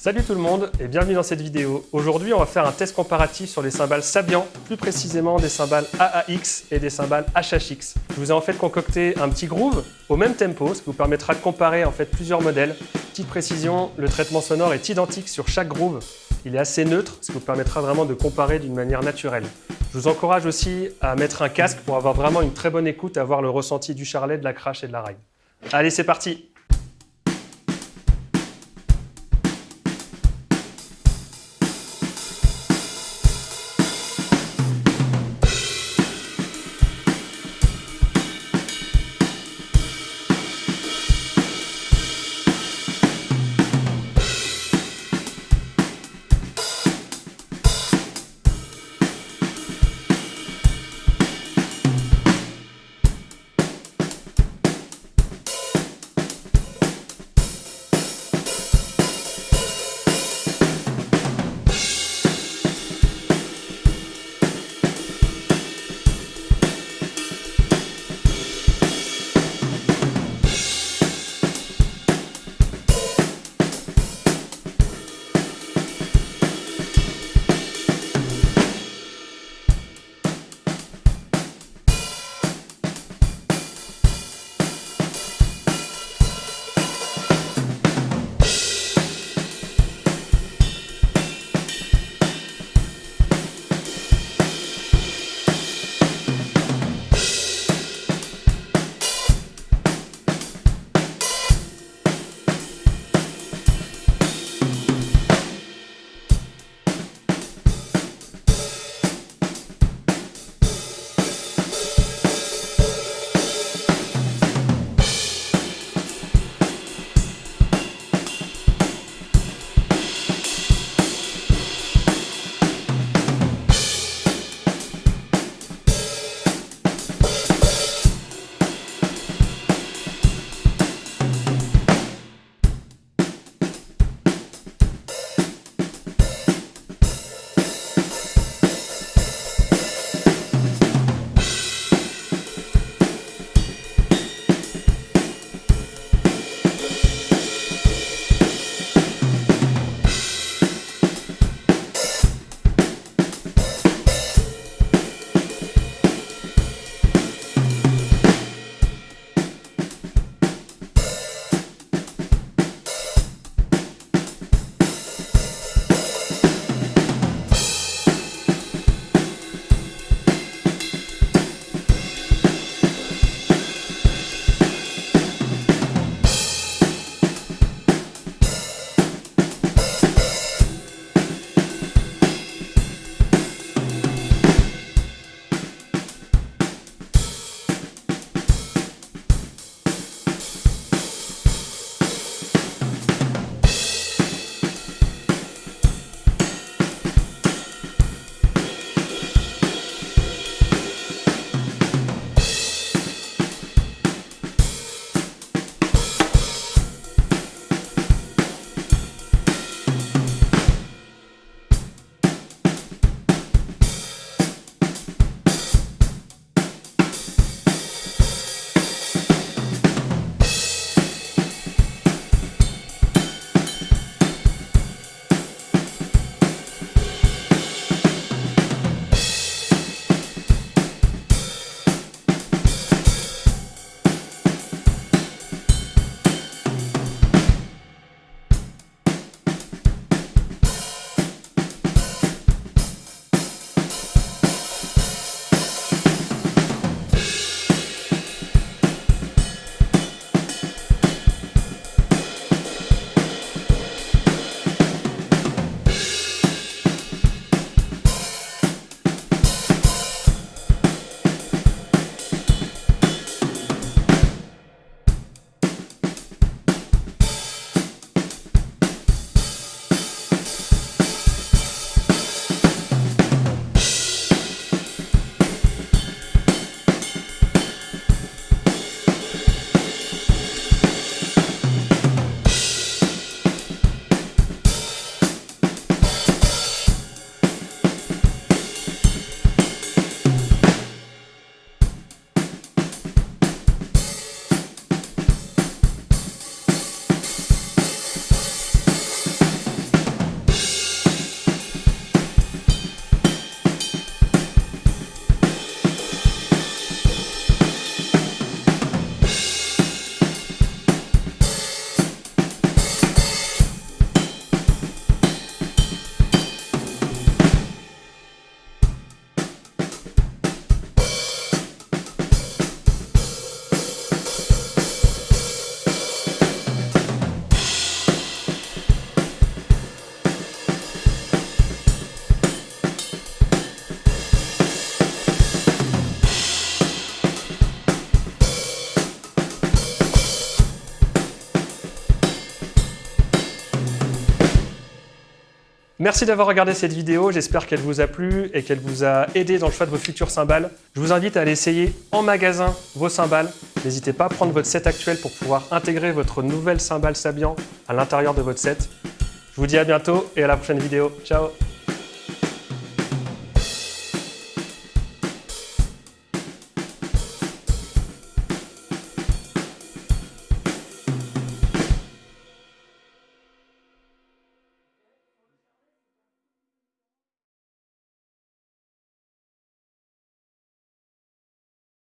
Salut tout le monde et bienvenue dans cette vidéo. Aujourd'hui, on va faire un test comparatif sur les cymbales Sabian, plus précisément des cymbales AAX et des cymbales HHX. Je vous ai en fait concocté un petit groove au même tempo, ce qui vous permettra de comparer en fait plusieurs modèles. Petite précision, le traitement sonore est identique sur chaque groove. Il est assez neutre, ce qui vous permettra vraiment de comparer d'une manière naturelle. Je vous encourage aussi à mettre un casque pour avoir vraiment une très bonne écoute avoir le ressenti du charlet, de la crash et de la ride. Allez, c'est parti Merci d'avoir regardé cette vidéo, j'espère qu'elle vous a plu et qu'elle vous a aidé dans le choix de vos futurs cymbales. Je vous invite à aller essayer en magasin vos cymbales. N'hésitez pas à prendre votre set actuel pour pouvoir intégrer votre nouvelle cymbale Sabian à l'intérieur de votre set. Je vous dis à bientôt et à la prochaine vidéo. Ciao